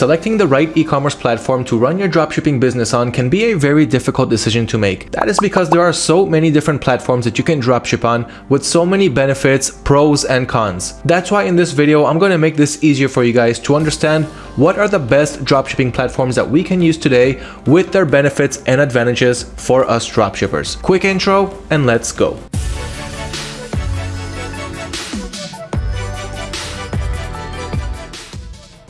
Selecting the right e-commerce platform to run your dropshipping business on can be a very difficult decision to make. That is because there are so many different platforms that you can dropship on with so many benefits, pros and cons. That's why in this video, I'm going to make this easier for you guys to understand what are the best dropshipping platforms that we can use today with their benefits and advantages for us dropshippers. Quick intro and let's go.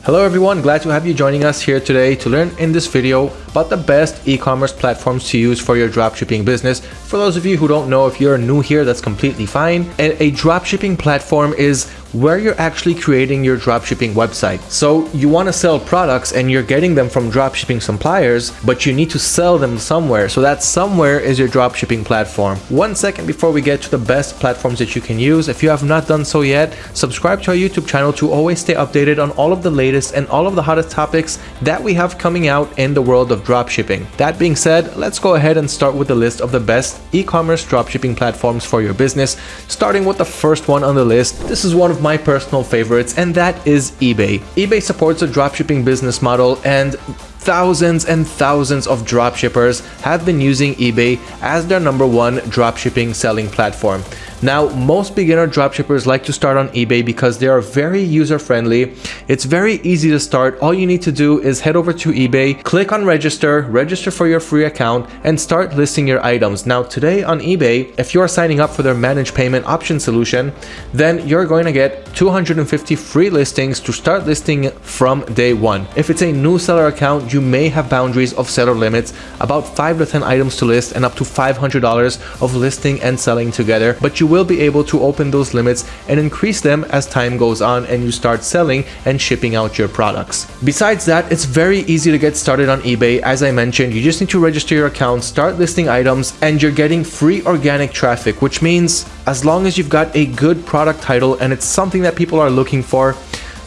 Hello everyone, glad to have you joining us here today to learn in this video about the best e-commerce platforms to use for your dropshipping business. For those of you who don't know, if you're new here, that's completely fine. And a dropshipping platform is where you're actually creating your dropshipping website. So you want to sell products and you're getting them from dropshipping suppliers, but you need to sell them somewhere. So that somewhere is your dropshipping platform. One second before we get to the best platforms that you can use, if you have not done so yet, subscribe to our YouTube channel to always stay updated on all of the latest and all of the hottest topics that we have coming out in the world of dropshipping. That being said, let's go ahead and start with the list of the best e-commerce dropshipping platforms for your business, starting with the first one on the list. This is one of my personal favorites and that is eBay. eBay supports a dropshipping business model and thousands and thousands of dropshippers have been using eBay as their number one dropshipping selling platform. Now, most beginner dropshippers like to start on eBay because they are very user-friendly. It's very easy to start. All you need to do is head over to eBay, click on register, register for your free account, and start listing your items. Now, today on eBay, if you are signing up for their managed payment option solution, then you're going to get 250 free listings to start listing from day one. If it's a new seller account, you may have boundaries of seller limits, about 5 to 10 items to list and up to $500 of listing and selling together, but you will be able to open those limits and increase them as time goes on and you start selling and shipping out your products. Besides that, it's very easy to get started on eBay. As I mentioned, you just need to register your account, start listing items, and you're getting free organic traffic, which means as long as you've got a good product title and it's something that people are looking for,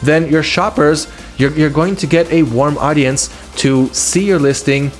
then your shoppers, you're, you're going to get a warm audience to see your listing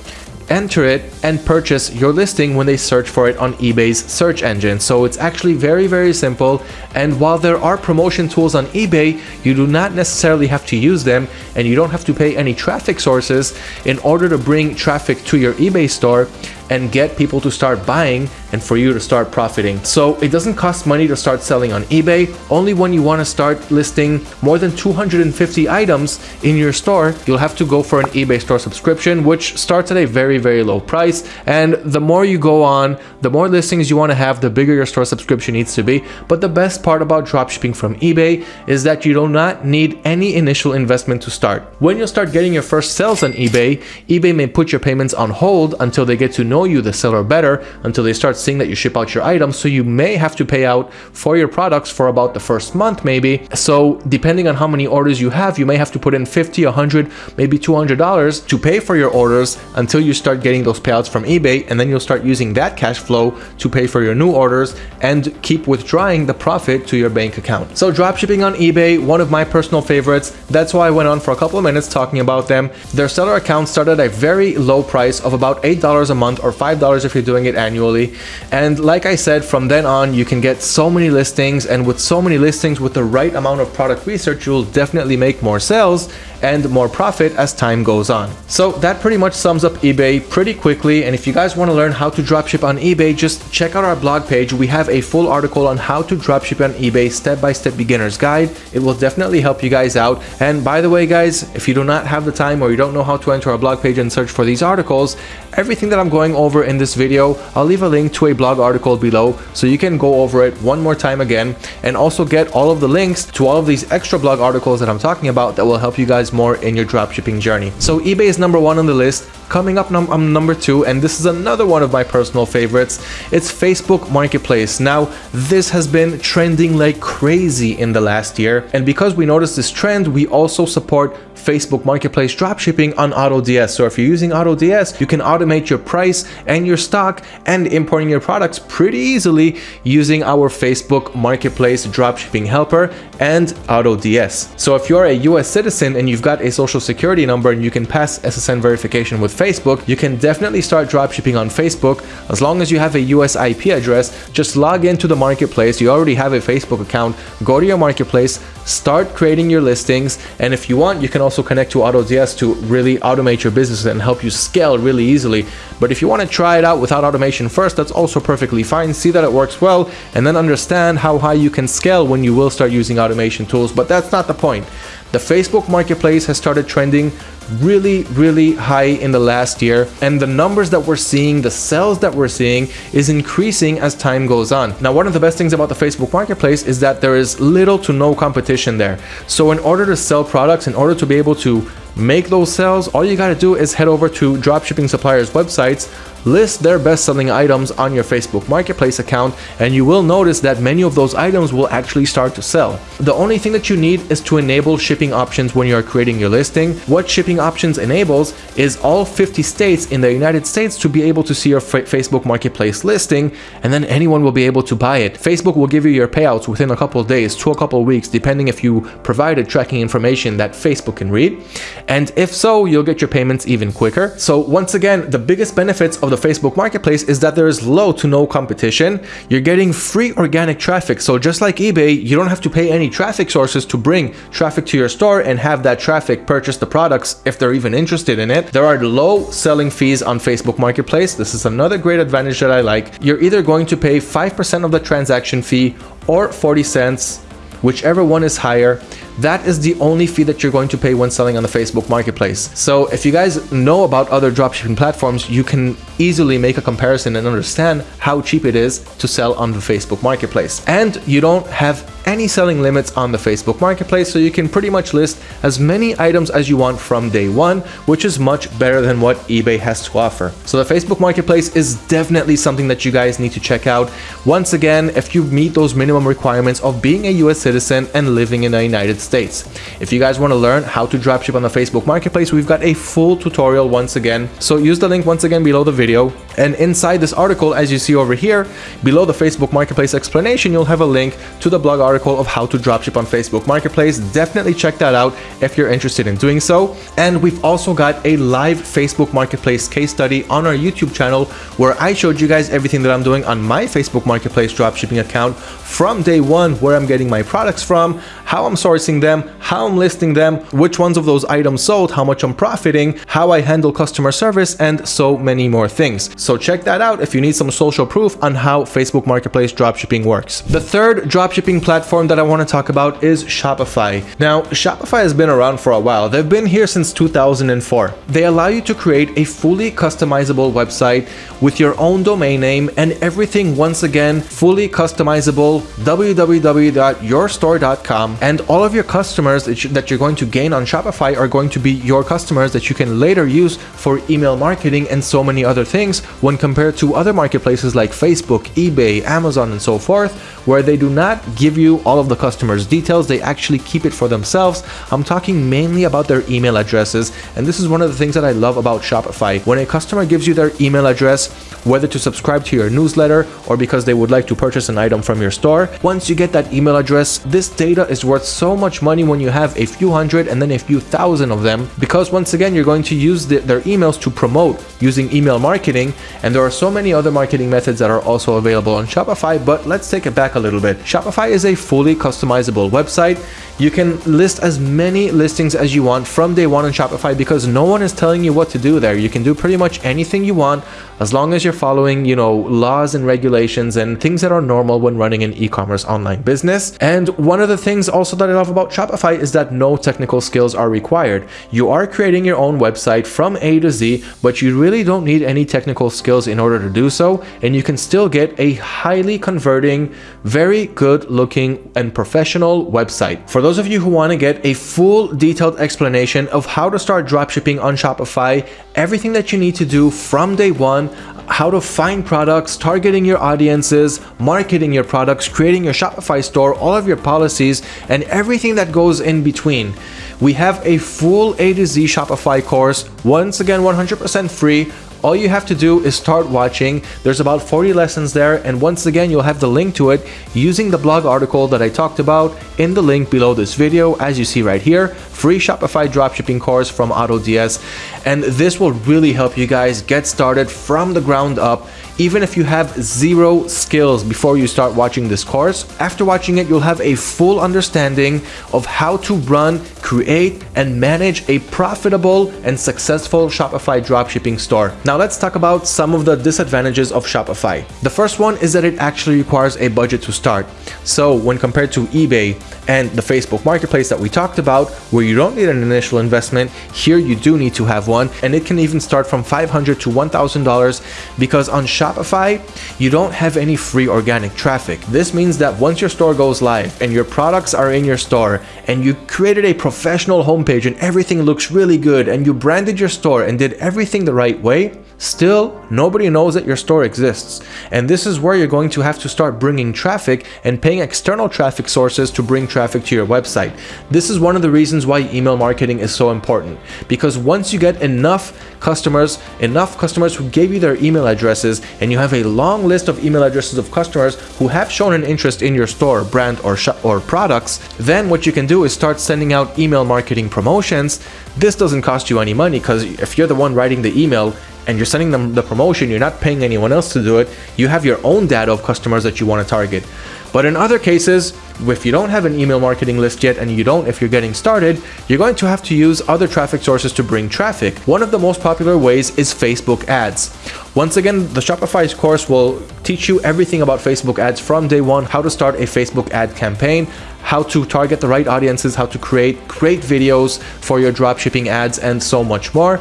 enter it and purchase your listing when they search for it on eBay's search engine. So it's actually very, very simple. And while there are promotion tools on eBay, you do not necessarily have to use them and you don't have to pay any traffic sources in order to bring traffic to your eBay store and get people to start buying and for you to start profiting. So it doesn't cost money to start selling on eBay. Only when you want to start listing more than 250 items in your store, you'll have to go for an eBay store subscription, which starts at a very, very low price. And the more you go on, the more listings you want to have, the bigger your store subscription needs to be. But the best part about dropshipping from eBay is that you do not need any initial investment to start. When you start getting your first sales on eBay, eBay may put your payments on hold until they get to know you, the seller, better, until they start seeing that you ship out your items. So you may have to pay out for your products for about the first month, maybe. So depending on how many orders you have, you may have to put in 50, 100, maybe $200 to pay for your orders until you start getting those payouts from eBay. And then you'll start using that cash flow to pay for your new orders and keep withdrawing the profit to your bank account. So dropshipping on eBay, one of my personal favorites. That's why I went on for a couple of minutes talking about them. Their seller account started at a very low price of about $8 a month or $5 if you're doing it annually. And like I said, from then on, you can get so many listings and with so many listings with the right amount of product research, you'll definitely make more sales and more profit as time goes on. So that pretty much sums up eBay pretty quickly. And if you guys want to learn how to dropship on eBay, just check out our blog page. We have a full article on how to dropship on eBay step-by-step -step beginner's guide. It will definitely help you guys out. And by the way, guys, if you do not have the time or you don't know how to enter our blog page and search for these articles, everything that I'm going over in this video, I'll leave a link to a blog article below so you can go over it one more time again and also get all of the links to all of these extra blog articles that I'm talking about that will help you guys more in your dropshipping journey. So eBay is number one on the list. Coming up num um, number two, and this is another one of my personal favorites, it's Facebook Marketplace. Now, this has been trending like crazy in the last year, and because we noticed this trend, we also support Facebook Marketplace dropshipping on AutoDS. So if you're using AutoDS, you can automate your price and your stock and importing your products pretty easily using our Facebook Marketplace dropshipping helper and AutoDS. So if you're a US citizen and you've got a social security number and you can pass SSN verification with Facebook, you can definitely start dropshipping on Facebook as long as you have a US IP address. Just log into the marketplace. You already have a Facebook account. Go to your marketplace, start creating your listings. And if you want, you can also also connect to AutoDS to really automate your business and help you scale really easily. But if you want to try it out without automation first, that's also perfectly fine. See that it works well and then understand how high you can scale when you will start using automation tools. But that's not the point. The Facebook marketplace has started trending really, really high in the last year. And the numbers that we're seeing, the sales that we're seeing is increasing as time goes on. Now, one of the best things about the Facebook marketplace is that there is little to no competition there. So in order to sell products, in order to be able to make those sales, all you got to do is head over to dropshipping suppliers websites, list their best-selling items on your Facebook Marketplace account and you will notice that many of those items will actually start to sell. The only thing that you need is to enable shipping options when you are creating your listing. What shipping options enables is all 50 states in the United States to be able to see your Facebook Marketplace listing and then anyone will be able to buy it. Facebook will give you your payouts within a couple of days to a couple of weeks depending if you provided tracking information that Facebook can read. And if so, you'll get your payments even quicker. So once again, the biggest benefits of the Facebook Marketplace is that there is low to no competition. You're getting free organic traffic. So just like eBay, you don't have to pay any traffic sources to bring traffic to your store and have that traffic purchase the products if they're even interested in it. There are low selling fees on Facebook Marketplace. This is another great advantage that I like. You're either going to pay 5% of the transaction fee or 40 cents, whichever one is higher. That is the only fee that you're going to pay when selling on the Facebook Marketplace. So if you guys know about other dropshipping platforms, you can easily make a comparison and understand how cheap it is to sell on the Facebook Marketplace. And you don't have any selling limits on the Facebook Marketplace, so you can pretty much list as many items as you want from day one, which is much better than what eBay has to offer. So the Facebook Marketplace is definitely something that you guys need to check out. Once again, if you meet those minimum requirements of being a US citizen and living in the United States. If you guys want to learn how to dropship on the Facebook Marketplace, we've got a full tutorial once again. So use the link once again below the video. And inside this article, as you see over here, below the Facebook Marketplace explanation, you'll have a link to the blog article article of how to dropship on Facebook Marketplace. Definitely check that out if you're interested in doing so. And we've also got a live Facebook Marketplace case study on our YouTube channel where I showed you guys everything that I'm doing on my Facebook Marketplace dropshipping account from day one, where I'm getting my products from, how I'm sourcing them, how I'm listing them, which ones of those items sold, how much I'm profiting, how I handle customer service, and so many more things. So check that out if you need some social proof on how Facebook Marketplace dropshipping works. The third dropshipping platform platform that I want to talk about is Shopify. Now, Shopify has been around for a while. They've been here since 2004. They allow you to create a fully customizable website with your own domain name and everything once again fully customizable www.yourstore.com and all of your customers that you're going to gain on Shopify are going to be your customers that you can later use for email marketing and so many other things when compared to other marketplaces like Facebook, eBay, Amazon and so forth where they do not give all of the customers details. They actually keep it for themselves. I'm talking mainly about their email addresses and this is one of the things that i love about shopify. When a customer gives you their email address whether to subscribe to your newsletter or because they would like to purchase an item from your store once you get that email address this data is worth so much money when you have a few hundred and then a few thousand of them because once again you're going to use the, their emails to promote using email marketing and there are so many other marketing methods that are also available on shopify but let's take it back a little bit. Shopify is a fully customizable website. You can list as many listings as you want from day one on Shopify because no one is telling you what to do there. You can do pretty much anything you want as long as you're following, you know, laws and regulations and things that are normal when running an e-commerce online business. And one of the things also that I love about Shopify is that no technical skills are required. You are creating your own website from A to Z, but you really don't need any technical skills in order to do so. And you can still get a highly converting, very good looking and professional website. For those of you who want to get a full detailed explanation of how to start dropshipping on Shopify, everything that you need to do from day one, how to find products, targeting your audiences, marketing your products, creating your Shopify store, all of your policies, and everything that goes in between. We have a full A to Z Shopify course, once again 100% free, All you have to do is start watching. There's about 40 lessons there and once again you'll have the link to it using the blog article that I talked about in the link below this video as you see right here free Shopify dropshipping course from AutoDS and this will really help you guys get started from the ground up even if you have zero skills before you start watching this course. After watching it, you'll have a full understanding of how to run, create, and manage a profitable and successful Shopify dropshipping store. Now let's talk about some of the disadvantages of Shopify. The first one is that it actually requires a budget to start. So when compared to eBay and the Facebook marketplace that we talked about, where you don't need an initial investment, here you do need to have one, and it can even start from 500 to $1,000 because on Shopify, you don't have any free organic traffic. This means that once your store goes live and your products are in your store and you created a professional homepage and everything looks really good and you branded your store and did everything the right way, Still, nobody knows that your store exists, and this is where you're going to have to start bringing traffic and paying external traffic sources to bring traffic to your website. This is one of the reasons why email marketing is so important, because once you get enough customers, enough customers who gave you their email addresses, and you have a long list of email addresses of customers who have shown an interest in your store, brand, or, or products, then what you can do is start sending out email marketing promotions. This doesn't cost you any money because if you're the one writing the email, and you're sending them the promotion, you're not paying anyone else to do it, you have your own data of customers that you want to target. But in other cases, if you don't have an email marketing list yet and you don't if you're getting started, you're going to have to use other traffic sources to bring traffic. One of the most popular ways is Facebook ads. Once again, the Shopify's course will teach you everything about Facebook ads from day one, how to start a Facebook ad campaign, how to target the right audiences, how to create great videos for your dropshipping ads, and so much more.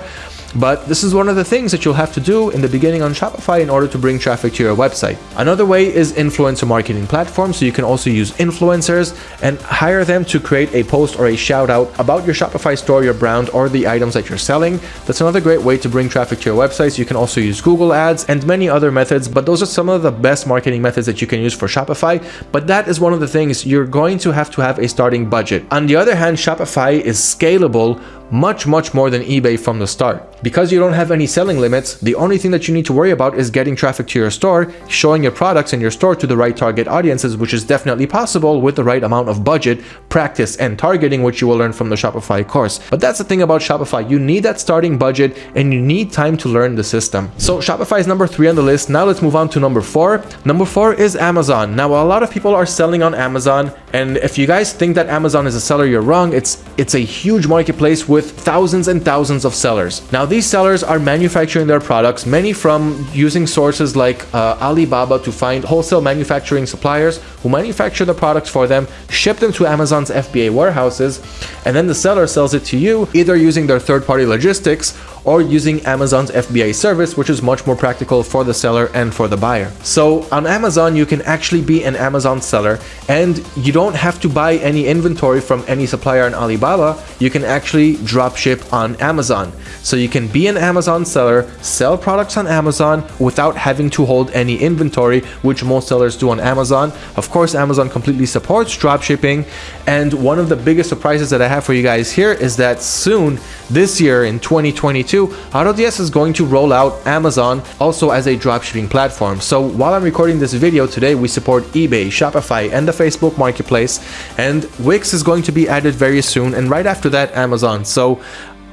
But this is one of the things that you'll have to do in the beginning on Shopify in order to bring traffic to your website. Another way is influencer marketing platforms. So you can also use influencers and hire them to create a post or a shout out about your Shopify store, your brand, or the items that you're selling. That's another great way to bring traffic to your websites. You can also use Google ads and many other methods, but those are some of the best marketing methods that you can use for Shopify. But that is one of the things you're going to have to have a starting budget. On the other hand, Shopify is scalable much, much more than eBay from the start. Because you don't have any selling limits, the only thing that you need to worry about is getting traffic to your store, showing your products in your store to the right target audiences, which is definitely possible with the right amount of budget, practice, and targeting, which you will learn from the Shopify course. But that's the thing about Shopify. You need that starting budget and you need time to learn the system. So Shopify is number three on the list. Now let's move on to number four. Number four is Amazon. Now, a lot of people are selling on Amazon. And if you guys think that Amazon is a seller, you're wrong. It's, it's a huge marketplace with thousands and thousands of sellers. Now, these sellers are manufacturing their products, many from using sources like uh, Alibaba to find wholesale manufacturing suppliers who manufacture the products for them, ship them to Amazon's FBA warehouses, and then the seller sells it to you either using their third-party logistics or using Amazon's FBA service, which is much more practical for the seller and for the buyer. So on Amazon, you can actually be an Amazon seller and you don't have to buy any inventory from any supplier on Alibaba. You can actually drop ship on Amazon. So you can be an Amazon seller, sell products on Amazon without having to hold any inventory, which most sellers do on Amazon. Of course, Amazon completely supports drop shipping. And one of the biggest surprises that I have for you guys here is that soon this year in 2022, 2022, AutoDS is going to roll out Amazon also as a dropshipping platform. So while I'm recording this video today, we support eBay, Shopify, and the Facebook Marketplace, and Wix is going to be added very soon, and right after that, Amazon. So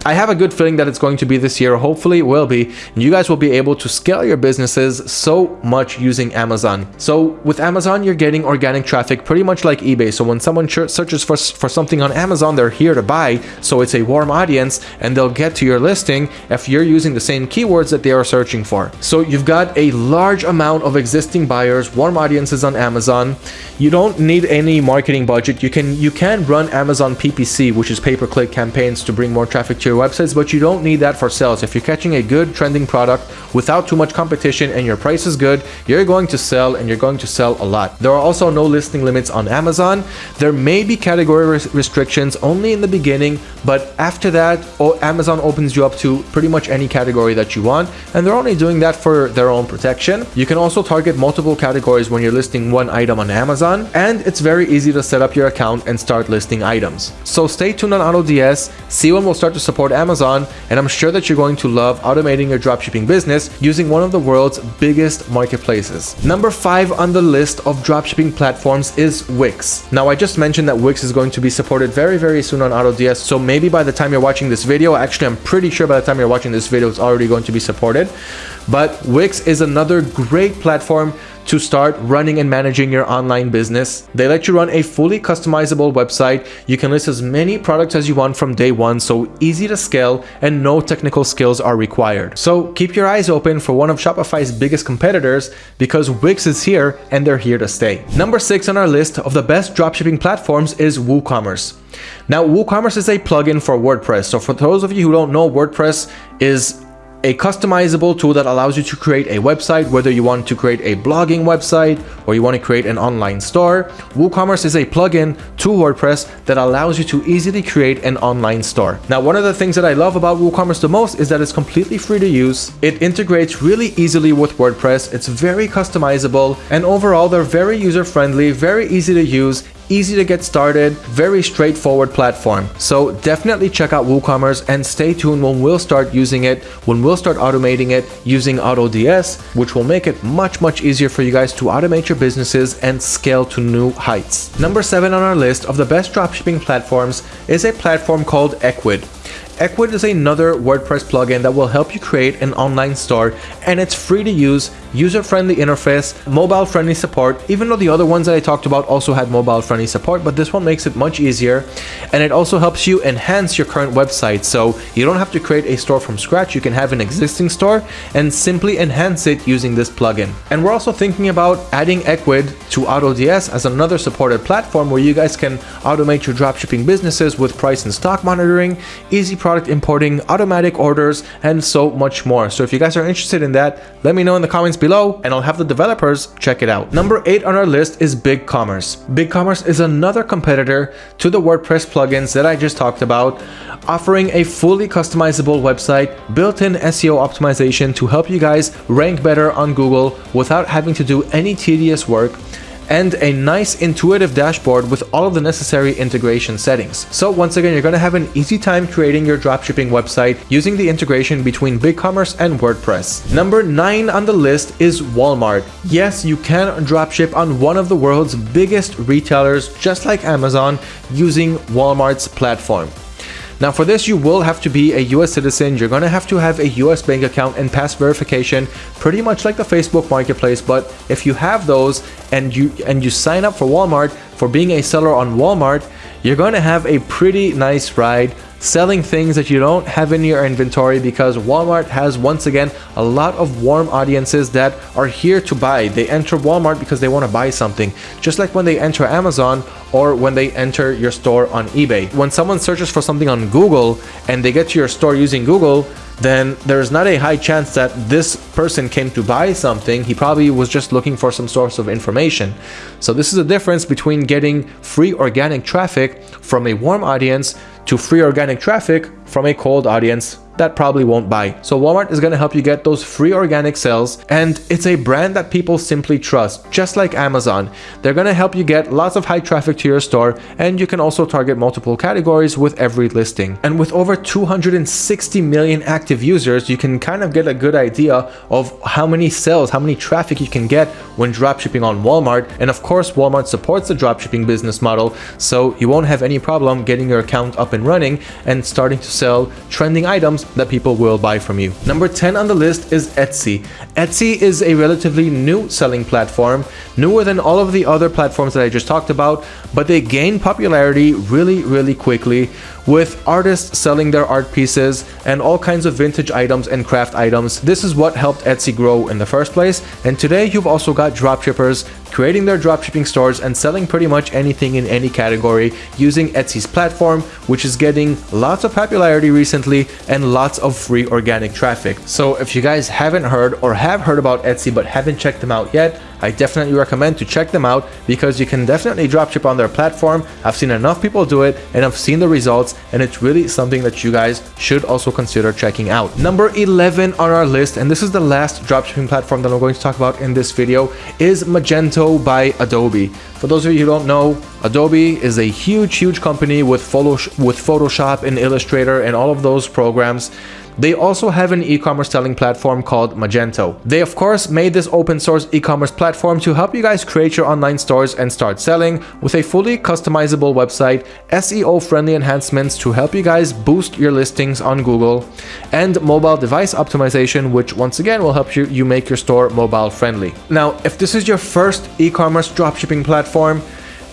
I have a good feeling that it's going to be this year. Hopefully it will be. And you guys will be able to scale your businesses so much using Amazon. So with Amazon, you're getting organic traffic pretty much like eBay. So when someone searches for, for something on Amazon, they're here to buy. So it's a warm audience and they'll get to your listing if you're using the same keywords that they are searching for. So you've got a large amount of existing buyers, warm audiences on Amazon. You don't need any marketing budget. You can you can run Amazon PPC, which is pay-per-click campaigns to bring more traffic to your websites, but you don't need that for sales. If you're catching a good trending product without too much competition and your price is good, you're going to sell and you're going to sell a lot. There are also no listing limits on Amazon. There may be category res restrictions only in the beginning, but after that, Amazon opens you up to pretty much any category that you want, and they're only doing that for their own protection. You can also target multiple categories when you're listing one item on Amazon, and it's very easy to set up your account and start listing items. So stay tuned on AutoDS, see when we'll start to support support Amazon, and I'm sure that you're going to love automating your dropshipping business using one of the world's biggest marketplaces. Number five on the list of dropshipping platforms is Wix. Now, I just mentioned that Wix is going to be supported very, very soon on AutoDS, so maybe by the time you're watching this video, actually, I'm pretty sure by the time you're watching this video, it's already going to be supported. But Wix is another great platform to start running and managing your online business. They let you run a fully customizable website. You can list as many products as you want from day one, so easy to scale and no technical skills are required. So keep your eyes open for one of Shopify's biggest competitors because Wix is here and they're here to stay. Number six on our list of the best dropshipping platforms is WooCommerce. Now, WooCommerce is a plugin for WordPress. So for those of you who don't know, WordPress is a customizable tool that allows you to create a website, whether you want to create a blogging website or you want to create an online store. WooCommerce is a plugin to WordPress that allows you to easily create an online store. Now, one of the things that I love about WooCommerce the most is that it's completely free to use. It integrates really easily with WordPress. It's very customizable and overall they're very user friendly, very easy to use easy to get started, very straightforward platform. So definitely check out WooCommerce and stay tuned when we'll start using it, when we'll start automating it using AutoDS, which will make it much, much easier for you guys to automate your businesses and scale to new heights. Number seven on our list of the best dropshipping platforms is a platform called Ecwid. Ecwid is another WordPress plugin that will help you create an online store and it's free to use, user-friendly interface, mobile-friendly support, even though the other ones that I talked about also had mobile-friendly support, but this one makes it much easier and it also helps you enhance your current website. So you don't have to create a store from scratch, you can have an existing store and simply enhance it using this plugin. And we're also thinking about adding Ecwid to AutoDS as another supported platform where you guys can automate your dropshipping businesses with price and stock monitoring, easy product importing, automatic orders, and so much more. So if you guys are interested in that, let me know in the comments below and I'll have the developers check it out. Number eight on our list is BigCommerce. BigCommerce is another competitor to the WordPress plugins that I just talked about, offering a fully customizable website, built-in SEO optimization to help you guys rank better on Google without having to do any tedious work, and a nice intuitive dashboard with all of the necessary integration settings. So once again, you're going to have an easy time creating your dropshipping website using the integration between BigCommerce and WordPress. Number 9 on the list is Walmart. Yes, you can dropship on one of the world's biggest retailers just like Amazon using Walmart's platform. Now for this, you will have to be a US citizen. You're going to have to have a US bank account and pass verification, pretty much like the Facebook marketplace. But if you have those and you and you sign up for Walmart for being a seller on Walmart, you're going to have a pretty nice ride selling things that you don't have in your inventory because Walmart has once again a lot of warm audiences that are here to buy. They enter Walmart because they want to buy something, just like when they enter Amazon or when they enter your store on eBay. When someone searches for something on Google and they get to your store using Google, then there's not a high chance that this person came to buy something. He probably was just looking for some source of information. So this is a difference between getting free organic traffic from a warm audience to free organic traffic from a cold audience that probably won't buy. So Walmart is going to help you get those free organic sales and it's a brand that people simply trust, just like Amazon. They're going to help you get lots of high traffic to your store and you can also target multiple categories with every listing. And with over 260 million active users, you can kind of get a good idea of how many sales, how many traffic you can get when dropshipping on Walmart. And of course, Walmart supports the dropshipping business model, so you won't have any problem getting your account up and running and starting to sell trending items that people will buy from you. Number 10 on the list is Etsy. Etsy is a relatively new selling platform, newer than all of the other platforms that I just talked about, but they gain popularity really, really quickly with artists selling their art pieces and all kinds of vintage items and craft items. This is what helped Etsy grow in the first place. And today you've also got dropshippers creating their dropshipping stores and selling pretty much anything in any category using Etsy's platform, which is getting lots of popularity recently and lots of free organic traffic. So if you guys haven't heard or have heard about Etsy but haven't checked them out yet, I definitely recommend to check them out because you can definitely dropship on their platform. I've seen enough people do it and I've seen the results and it's really something that you guys should also consider checking out. Number 11 on our list, and this is the last dropshipping platform that I'm going to talk about in this video, is Magento by Adobe. For those of you who don't know, Adobe is a huge, huge company with, with Photoshop and Illustrator and all of those programs. They also have an e-commerce selling platform called Magento. They of course made this open source e-commerce platform to help you guys create your online stores and start selling with a fully customizable website, SEO friendly enhancements to help you guys boost your listings on Google, and mobile device optimization which once again will help you, you make your store mobile friendly. Now if this is your first e-commerce dropshipping platform,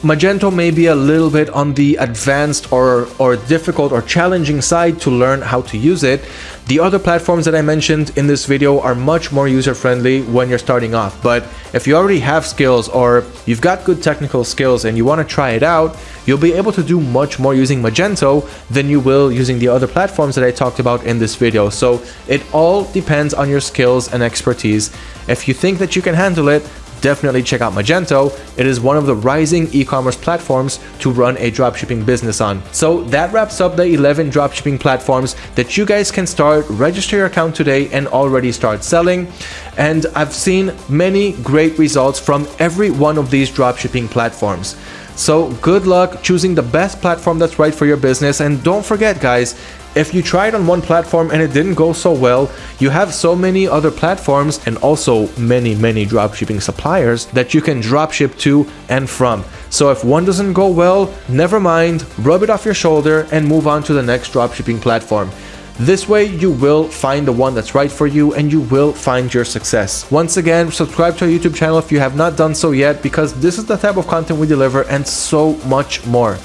Magento may be a little bit on the advanced or, or difficult or challenging side to learn how to use it. The other platforms that I mentioned in this video are much more user-friendly when you're starting off. But if you already have skills or you've got good technical skills and you want to try it out, you'll be able to do much more using Magento than you will using the other platforms that I talked about in this video. So it all depends on your skills and expertise. If you think that you can handle it, definitely check out Magento. It is one of the rising e-commerce platforms to run a dropshipping business on. So that wraps up the 11 dropshipping platforms that you guys can start, register your account today and already start selling. And I've seen many great results from every one of these dropshipping platforms. So good luck choosing the best platform that's right for your business. And don't forget guys, if you tried on one platform and it didn't go so well, you have so many other platforms and also many, many dropshipping suppliers that you can dropship to and from. So if one doesn't go well, never mind, rub it off your shoulder and move on to the next dropshipping platform. This way you will find the one that's right for you and you will find your success. Once again, subscribe to our YouTube channel if you have not done so yet because this is the type of content we deliver and so much more.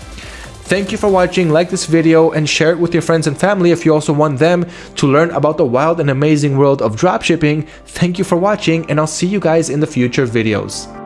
Thank you for watching, like this video and share it with your friends and family if you also want them to learn about the wild and amazing world of dropshipping. Thank you for watching and I'll see you guys in the future videos.